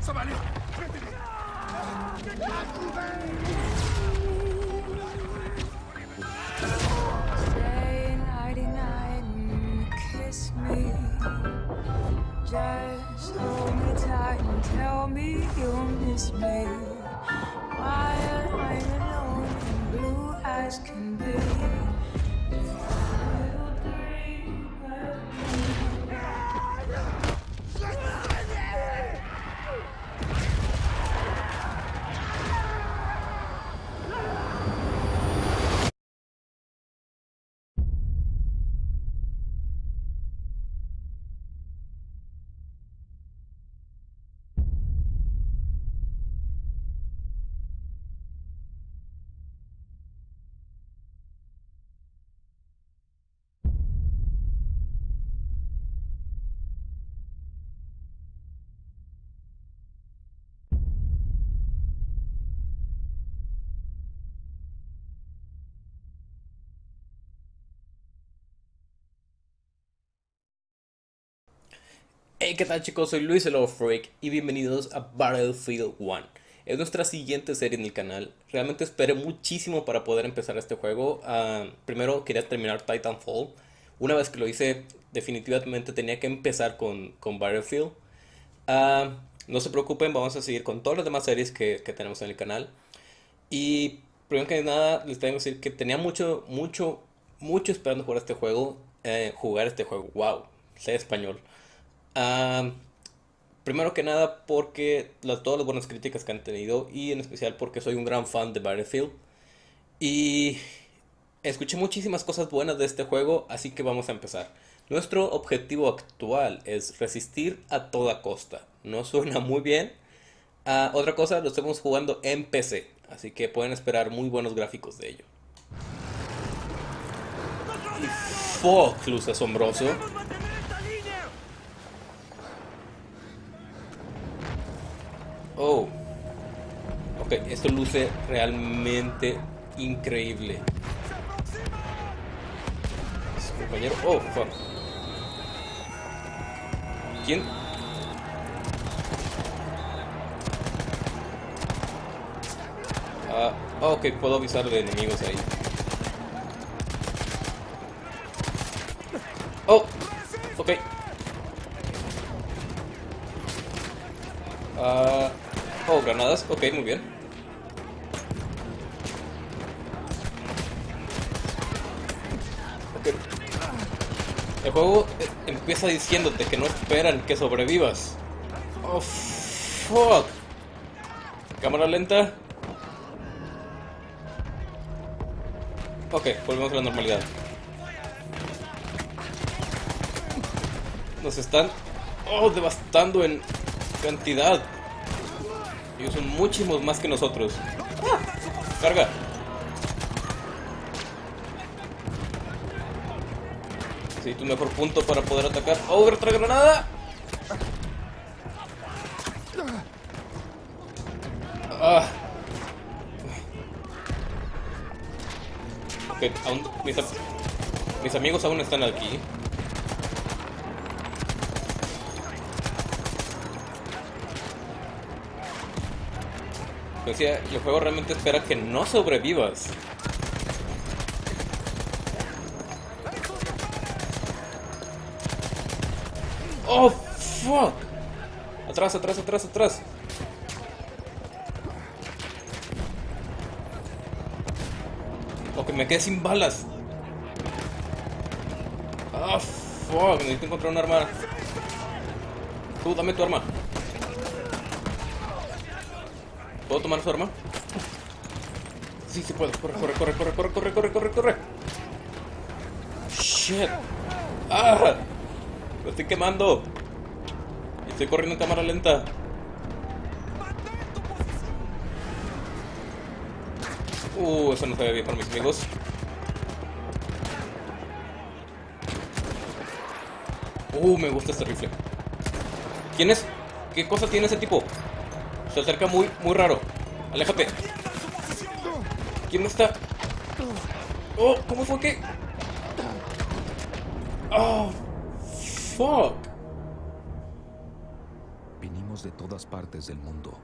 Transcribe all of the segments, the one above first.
Somali! Stay nighty night and kiss me. Just hold me tight and tell me you'll miss me. While I'm alone and blue as can be. Hey, ¿qué tal chicos? Soy Luis el Love Freak y bienvenidos a Battlefield 1. Es nuestra siguiente serie en el canal. Realmente esperé muchísimo para poder empezar este juego. Ah, primero quería terminar Titanfall. Una vez que lo hice, definitivamente tenía que empezar con, con Battlefield. Ah, no se preocupen, vamos a seguir con todas las demás series que, que tenemos en el canal. Y primero que nada, les tengo que decir que tenía mucho, mucho, mucho esperando jugar este juego. eh, jugar este juego. Wow, sé español. Primero que nada porque las, todas las buenas críticas que han tenido y en especial porque soy un gran fan de Battlefield y escuché muchísimas cosas buenas de este juego, así que vamos a empezar. Nuestro objetivo actual es resistir a toda costa. No suena muy bien. Ah, otra cosa, lo estamos jugando en PC, así que pueden esperar muy buenos gráficos de ello. Fuck, luz asombroso. Oh. Ok, esto luce realmente increíble. Compañero. Oh, fuck. ¿Quién? Ah, ok, puedo avisar de enemigos ahí. Oh, ok. Ah, oh, granadas. Ok, muy bien. El juego eh, empieza diciéndote que no esperan que sobrevivas. Oh, fuck. Cámara lenta. Ok, volvemos a la normalidad. Nos están... Oh, devastando en cantidad. Ellos son muchísimos más que nosotros. ¡Ah! Carga. Necesito un mejor punto para poder atacar. ¡Oh, otra granada! Ah. Ok, aún, mis amigos aún están aquí. Decía, el juego realmente espera que no sobrevivas. Oh, fuck. Atrás, atrás, atrás, atrás. O que me quede sin balas. Ah, fuck. Necesito encontrar un arma. Tú, dame tu arma. ¿Puedo tomar su arma? Sí, sí puedo. Corre, corre, corre, corre, corre, corre, corre, corre, corre. Shit. Ah. Lo estoy quemando. Estoy corriendo en cámara lenta. Uh, eso no se ve bien para mis amigos. Uh, me gusta este rifle. ¿Quién es? ¿Qué cosa tiene ese tipo? Se acerca muy, muy raro. Aléjate. ¿Quién está? Oh, ¿cómo fue que? Oh, fuck. Venimos de todas partes del mundo.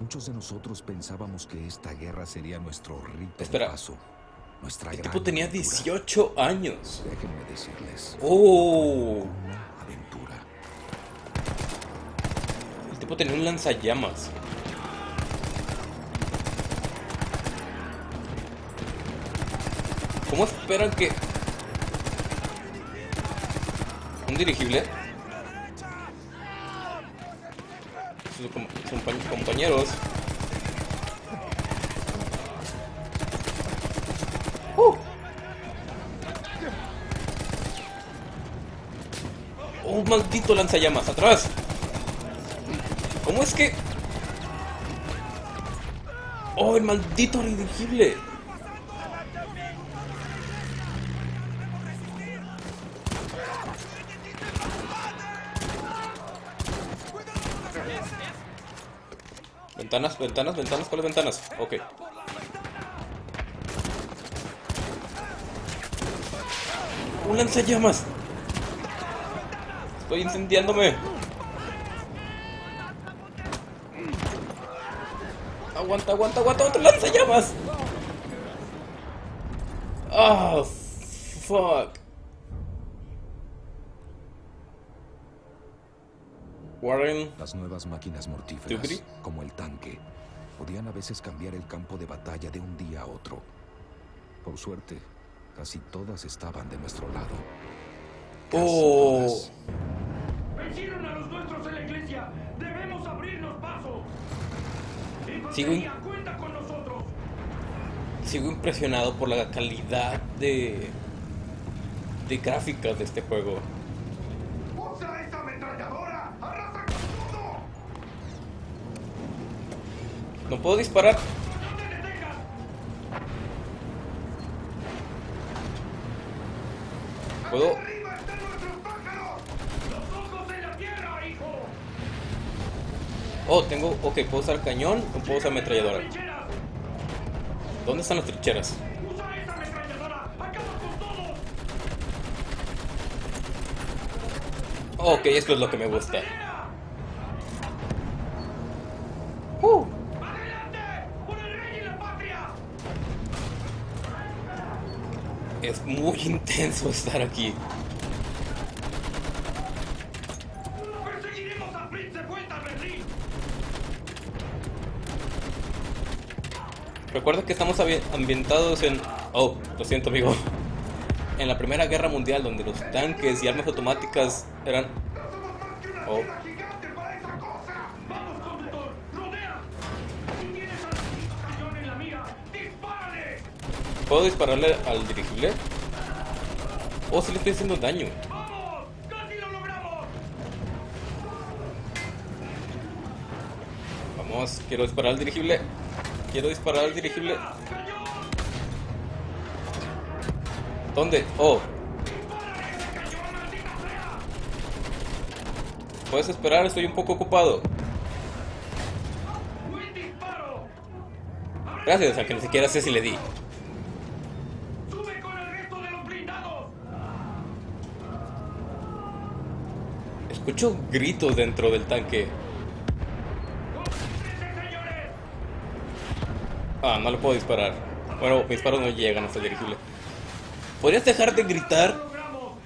Muchos de nosotros pensábamos que esta guerra sería nuestro rito Espera. de paso. Nuestra El gran tipo tenía aventura. 18 años. Déjenme decirles, Oh. una aventura. El tipo tenía un lanzallamas. ¿Cómo esperan que... ¿Un dirigible? Sus, com- sus compa- compañeros. ¡Uh! ¡Oh, maldito lanzallamas! ¡Atrás! ¿Cómo es que...? ¡Oh, el maldito dirigible! Ventanas, ventanas, ventanas, ¿cuáles ventanas? Ok. ¡Un lanzallamas! Estoy incendiándome. Aguanta, aguanta, aguanta, otro lanzallamas. Ah, fuck. Warren, Las nuevas máquinas mortíferas, como el tanque, podían a veces cambiar el campo de batalla de un día a otro. Por suerte, casi todas estaban de nuestro lado. Casi Oh. todas. Sigo impresionado por la calidad de de gráficas de este juego. No puedo disparar. Puedo. ¡Arriba están nuestros pájaros! ¡Los ojos en la tierra, hijo! Oh, tengo. Ok, puedo usar cañón o puedo usar ametralladora. ¿Dónde están las trincheras? Ok, esto es lo que me gusta. Uh, es muy intenso estar aquí. ¡Perseguiremos al Prince de vuelta a Berlín! Recuerda que estamos ambi- ambientados en... Oh, lo siento amigo. En la Primera Guerra Mundial, donde los tanques y armas automáticas eran... ¡No somos más que una Oh. ¡Si! ¿Puedo dispararle al dirigible? Oh, sí le estoy haciendo daño. Vamos, quiero disparar al dirigible. Quiero disparar al dirigible. ¿Dónde? Oh, puedes esperar, estoy un poco ocupado. Gracias, aunque ni siquiera sé si le di. Escucho gritos dentro del tanque. Ah, no le puedo disparar. Bueno, mis disparos no llegan hasta el dirigible. ¿Podrías dejar de gritar? ¡Lo.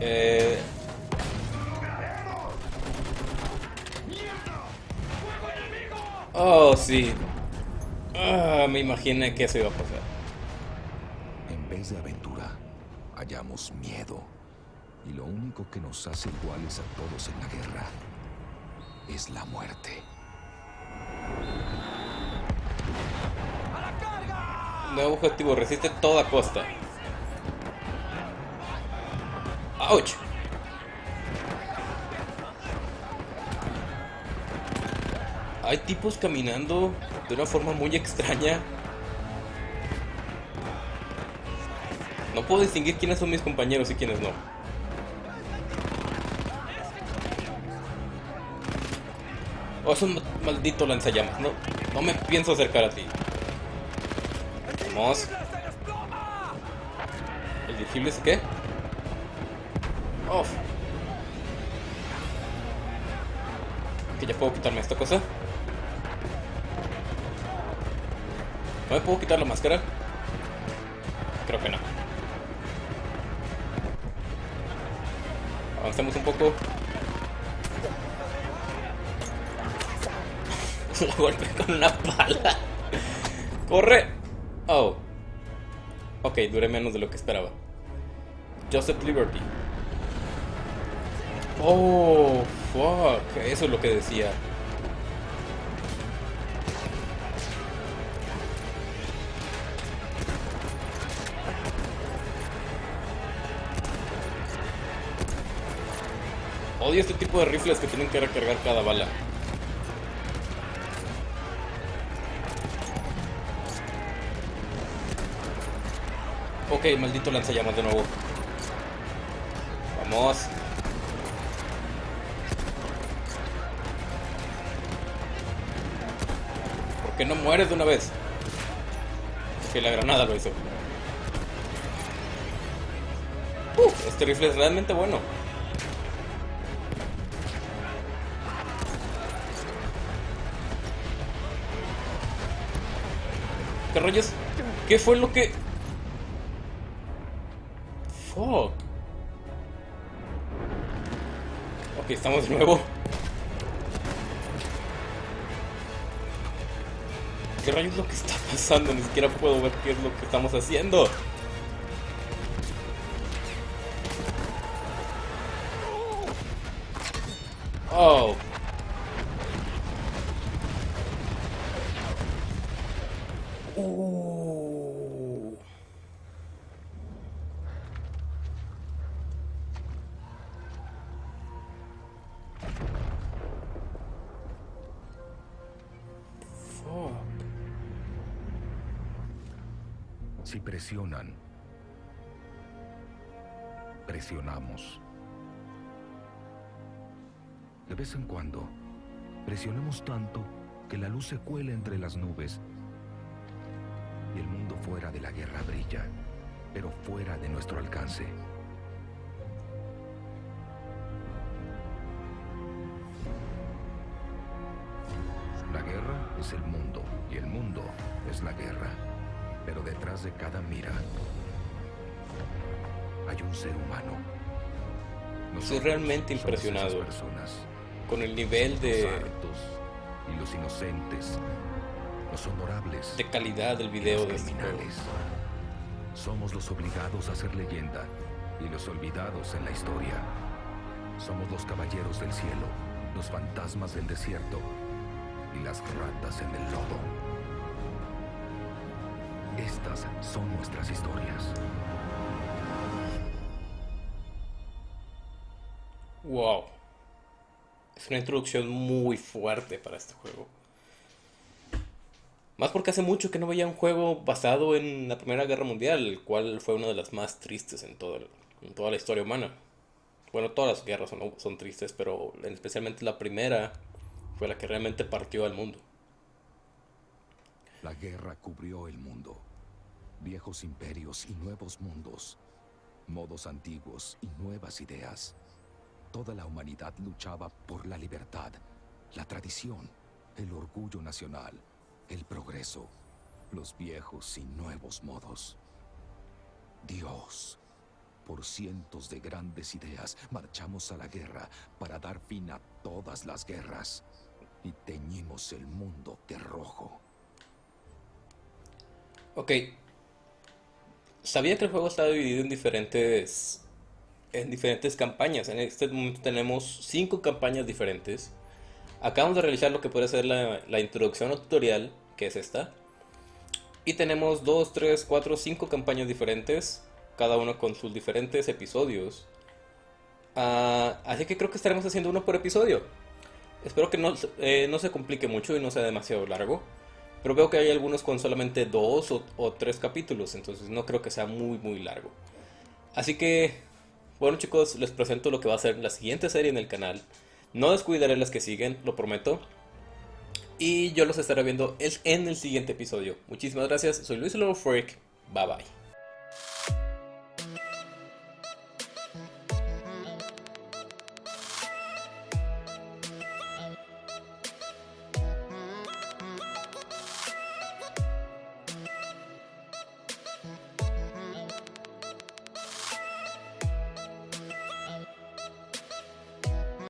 Eh, ¡Lo oh, sí. Ah, me imaginé que eso iba a pasar. En vez de aventura, hallamos miedo. Y lo único que nos hace iguales a todos en la guerra es la muerte. Nuevo objetivo, resiste toda costa. ¡Auch! Hay tipos caminando de una forma muy extraña. No puedo distinguir quiénes son mis compañeros y quiénes no. Es un maldito lanzallamas. No, no me pienso acercar a ti. Vamos. ¿El dirigible es qué? Off. Que ya puedo quitarme esta cosa. ¿No me puedo quitar la máscara? Creo que no. Avancemos un poco. La golpe con una pala. ¡Corre! Oh. Ok, duré menos de lo que esperaba. Joseph Liberty. Oh, fuck. Eso es lo que decía. Odio este tipo de rifles que tienen que recargar cada bala. Ok, maldito lanzallamas de nuevo. Vamos. ¿Por qué no mueres de una vez? Que la granada lo hizo. Uf, este rifle es realmente bueno. ¿Qué? ¿Qué fue lo que...? Fuck. Ok, estamos de nuevo. ¿Qué rayos es lo que está pasando? Ni siquiera puedo ver qué es lo que estamos haciendo. Oh. Uh. Si presionan, presionamos. De vez en cuando, presionamos tanto que la luz se cuela entre las nubes y el mundo fuera de la guerra brilla, pero fuera de nuestro alcance. La guerra es el mundo y el mundo es la guerra. Pero detrás de cada mira hay un ser humano. Estoy realmente somos esas impresionado. personas, Con el nivel de, los y los inocentes, los honorables de calidad del video los de este criminales. Somos los obligados a ser leyenda y los olvidados en la historia. Somos los caballeros del cielo, los fantasmas del desierto y las ratas en el lodo. Estas son nuestras historias. Wow. Es una introducción muy fuerte para este juego. Más porque hace mucho que no veía un juego basado en la Primera Guerra Mundial, el cual fue una de las más tristes en, todo el- en toda la historia humana. Bueno, todas las guerras son, son tristes, pero especialmente la primera fue la que realmente partió al mundo. La guerra cubrió el mundo. Viejos imperios y nuevos mundos. Modos antiguos y nuevas ideas. Toda la humanidad luchaba por la libertad, la tradición, el orgullo nacional, el progreso, los viejos y nuevos modos. Dios, por cientos de grandes ideas, marchamos a la guerra para dar fin a todas las guerras y teñimos el mundo de rojo. Ok. Sabía que el juego estaba dividido en diferentes. En diferentes campañas. En este momento tenemos cinco campañas diferentes. Acabamos de realizar lo que puede ser la, la introducción o tutorial, que es esta. Y tenemos 2, 3, 4, 5 campañas diferentes. Cada uno con sus diferentes episodios. Ah, así que creo que estaremos haciendo uno por episodio. Espero que no, eh, no se complique mucho y no sea demasiado largo. Pero veo que hay algunos con solamente dos o, tres capítulos, entonces no creo que sea muy muy largo. Así que, bueno chicos, les presento lo que va a ser la siguiente serie en el canal. No descuidaré las que siguen, lo prometo. Y yo los estaré viendo en el siguiente episodio. Muchísimas gracias, soy Luis el Freak. Bye bye.